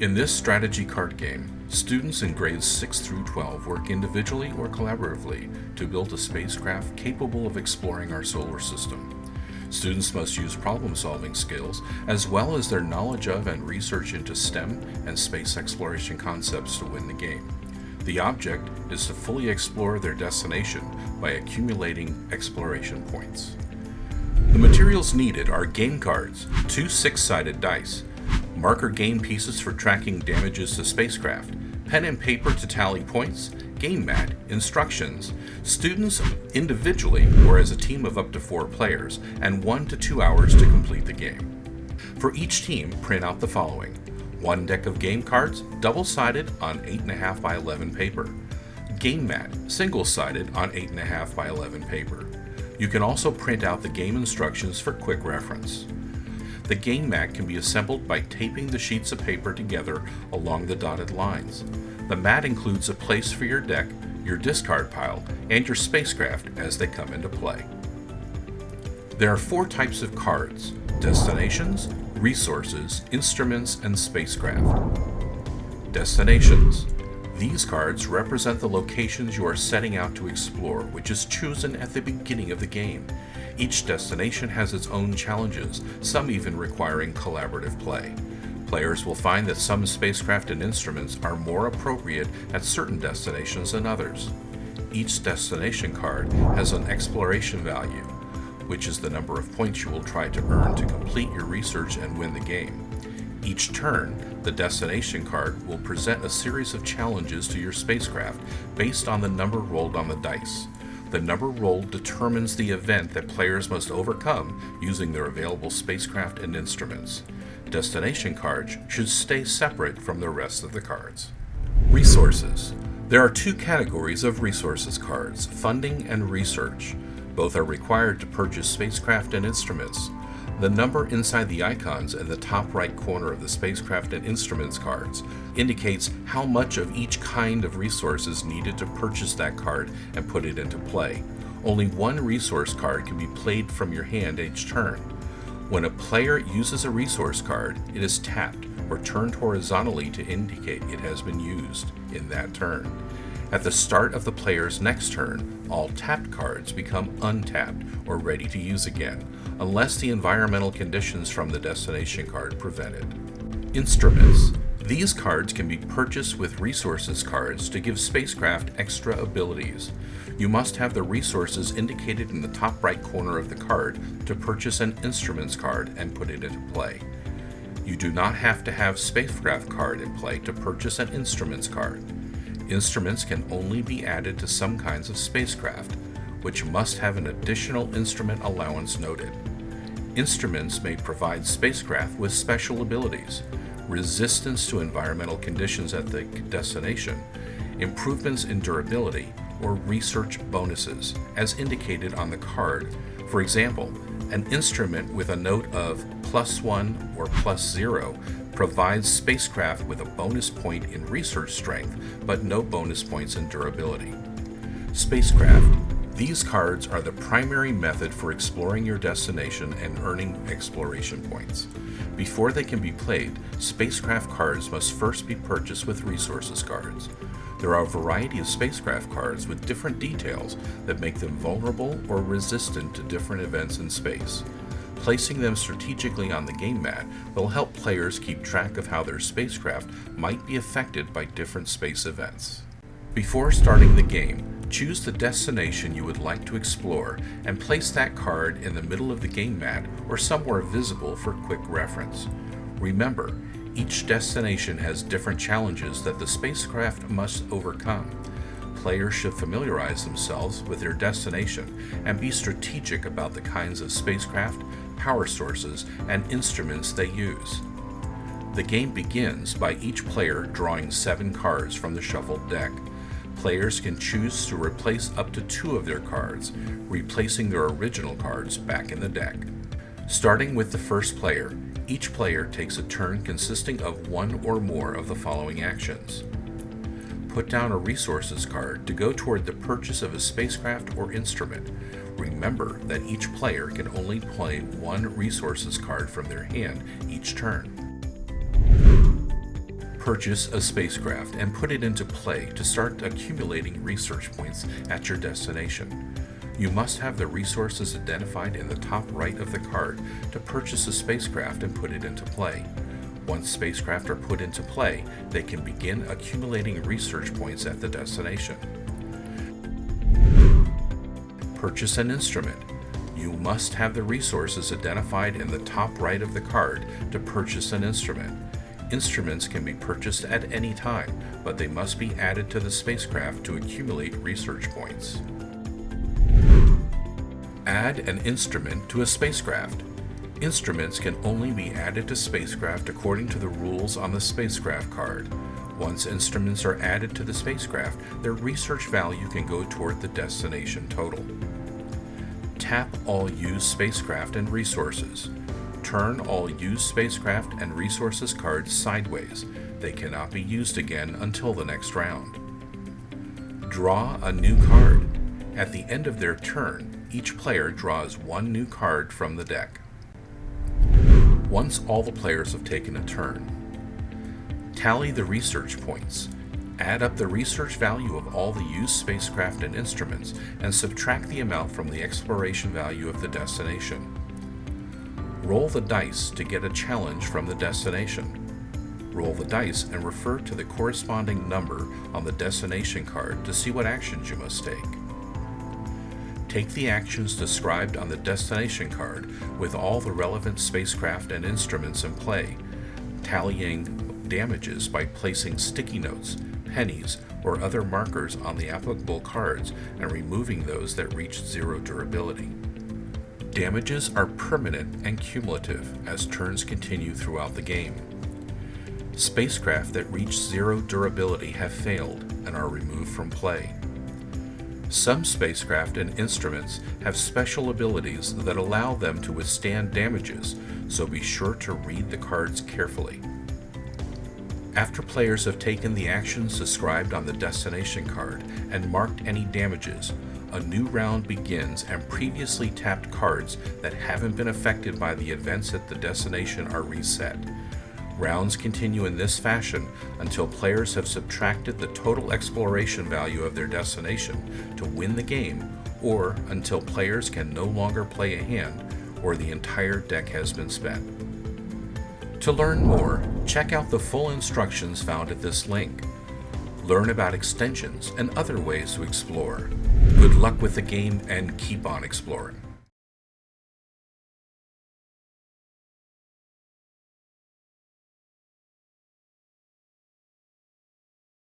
In this strategy card game, students in grades 6 through 12 work individually or collaboratively to build a spacecraft capable of exploring our solar system. Students must use problem-solving skills as well as their knowledge of and research into STEM and space exploration concepts to win the game. The object is to fully explore their destination by accumulating exploration points. The materials needed are game cards, two six-sided dice, marker game pieces for tracking damages to spacecraft, pen and paper to tally points, game mat, instructions, students individually or as a team of up to four players, and one to two hours to complete the game. For each team, print out the following. One deck of game cards, double-sided on 8.5 by 11 paper. Game mat, single-sided on 8.5 by 11 paper. You can also print out the game instructions for quick reference. The game mat can be assembled by taping the sheets of paper together along the dotted lines. The mat includes a place for your deck, your discard pile, and your spacecraft as they come into play. There are four types of cards, destinations, resources, instruments, and spacecraft. Destinations. These cards represent the locations you are setting out to explore, which is chosen at the beginning of the game. Each destination has its own challenges, some even requiring collaborative play. Players will find that some spacecraft and instruments are more appropriate at certain destinations than others. Each destination card has an exploration value, which is the number of points you will try to earn to complete your research and win the game. Each turn, the destination card will present a series of challenges to your spacecraft based on the number rolled on the dice. The number rolled determines the event that players must overcome using their available spacecraft and instruments. Destination cards should stay separate from the rest of the cards. Resources. There are two categories of resources cards, funding and research. Both are required to purchase spacecraft and instruments. The number inside the icons in the top right corner of the spacecraft and instruments cards indicates how much of each kind of resource is needed to purchase that card and put it into play. Only one resource card can be played from your hand each turn. When a player uses a resource card, it is tapped or turned horizontally to indicate it has been used in that turn. At the start of the player's next turn, all tapped cards become untapped or ready to use again, unless the environmental conditions from the destination card prevent it. Instruments. These cards can be purchased with resources cards to give spacecraft extra abilities. You must have the resources indicated in the top right corner of the card to purchase an instruments card and put it into play. You do not have to have spacecraft card in play to purchase an instruments card. Instruments can only be added to some kinds of spacecraft, which must have an additional instrument allowance noted. Instruments may provide spacecraft with special abilities, resistance to environmental conditions at the destination, improvements in durability, or research bonuses, as indicated on the card. For example, an instrument with a note of plus one or plus zero provides spacecraft with a bonus point in research strength, but no bonus points in durability. Spacecraft these cards are the primary method for exploring your destination and earning exploration points. Before they can be played, spacecraft cards must first be purchased with resources cards. There are a variety of spacecraft cards with different details that make them vulnerable or resistant to different events in space. Placing them strategically on the game mat will help players keep track of how their spacecraft might be affected by different space events. Before starting the game, Choose the destination you would like to explore and place that card in the middle of the game mat or somewhere visible for quick reference. Remember, each destination has different challenges that the spacecraft must overcome. Players should familiarize themselves with their destination and be strategic about the kinds of spacecraft, power sources, and instruments they use. The game begins by each player drawing seven cards from the shuffled deck. Players can choose to replace up to two of their cards, replacing their original cards back in the deck. Starting with the first player, each player takes a turn consisting of one or more of the following actions. Put down a resources card to go toward the purchase of a spacecraft or instrument. Remember that each player can only play one resources card from their hand each turn. Purchase a spacecraft and put it into play to start accumulating research points at your destination. You must have the resources identified in the top right of the card to purchase a spacecraft and put it into play. Once spacecraft are put into play, they can begin accumulating research points at the destination. Purchase an instrument. You must have the resources identified in the top right of the card to purchase an instrument. Instruments can be purchased at any time, but they must be added to the spacecraft to accumulate research points. Add an instrument to a spacecraft. Instruments can only be added to spacecraft according to the rules on the spacecraft card. Once instruments are added to the spacecraft, their research value can go toward the destination total. Tap all used spacecraft and resources. Turn all used spacecraft and resources cards sideways. They cannot be used again until the next round. Draw a new card. At the end of their turn, each player draws one new card from the deck. Once all the players have taken a turn, tally the research points. Add up the research value of all the used spacecraft and instruments and subtract the amount from the exploration value of the destination. Roll the dice to get a challenge from the destination. Roll the dice and refer to the corresponding number on the destination card to see what actions you must take. Take the actions described on the destination card with all the relevant spacecraft and instruments in play, tallying damages by placing sticky notes, pennies, or other markers on the applicable cards and removing those that reach zero durability. Damages are permanent and cumulative as turns continue throughout the game. Spacecraft that reach zero durability have failed and are removed from play. Some spacecraft and instruments have special abilities that allow them to withstand damages, so be sure to read the cards carefully. After players have taken the actions described on the destination card and marked any damages, a new round begins and previously tapped cards that haven't been affected by the events at the destination are reset. Rounds continue in this fashion until players have subtracted the total exploration value of their destination to win the game or until players can no longer play a hand or the entire deck has been spent. To learn more, check out the full instructions found at this link. Learn about extensions and other ways to explore. Good luck with the game and keep on exploring.